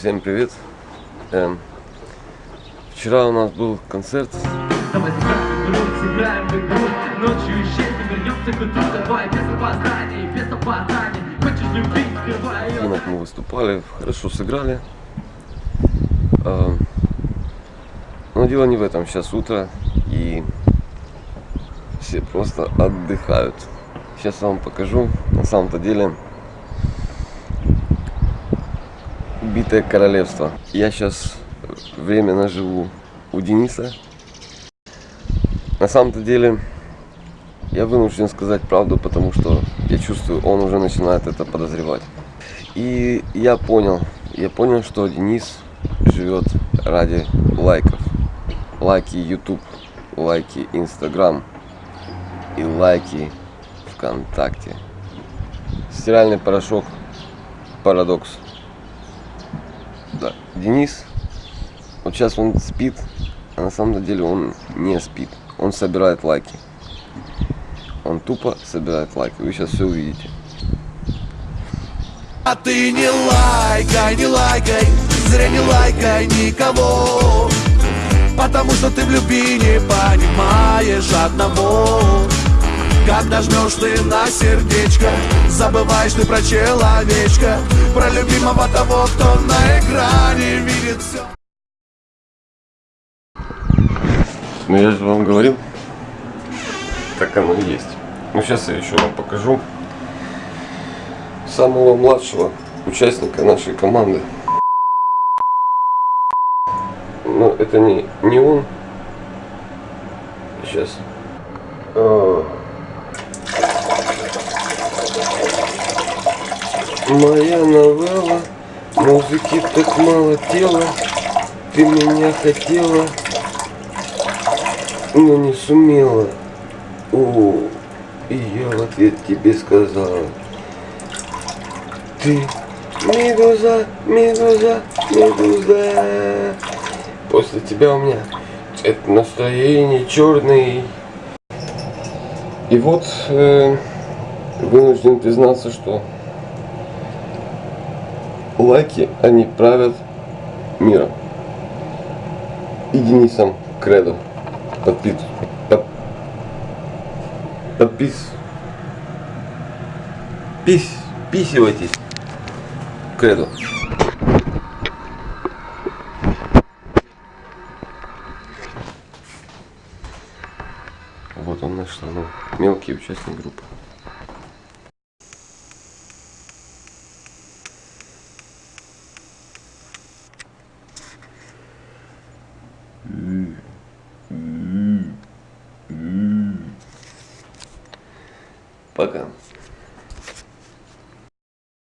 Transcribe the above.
Всем привет. Эм, вчера у нас был концерт. Давай сыграем в игру, сыграем в игру Ночью исчезнем, вернемся к утру Давай без опозданий, без опозданий Хочешь любить, открывай ее Финок мы выступали, хорошо сыграли. Эм, но дело не в этом. Сейчас утро и все просто отдыхают. Сейчас я вам покажу. На самом-то деле Битое королевство. Я сейчас временно живу у Дениса. На самом-то деле я вынужден сказать правду, потому что я чувствую, он уже начинает это подозревать. И я понял, я понял, что Денис живет ради лайков. Лайки YouTube, лайки Instagram и лайки ВКонтакте. Стиральный порошок Парадокс. Да. Денис, вот сейчас он спит, а на самом деле он не спит. Он собирает лайки. Он тупо собирает лайки. Вы сейчас все увидите. А ты не лайкай, не лайкай, зря не лайкай никого Потому что ты в любви не понимаешь одного Когда жмешь ты на сердечко Забываешь ты про человечка Про любимого того, кто на экране видит все Ну я же вам говорил, так оно и есть. Ну сейчас я еще вам покажу самого младшего участника нашей команды. Но это не, не он. Сейчас. Моя новелла, музыки так мало тела, ты меня хотела, но не сумела. О, и я в ответ тебе сказала. Ты медуза, медуза, медуза. После тебя у меня это настроение черный. И вот э, вынужден признаться, что лайки, они правят миром. И Денисом Кредо. Подпис... Под... Подпис... Пись... Писивайтесь. Кредо. Вот он наш ну, мелкий участник группы. Пока.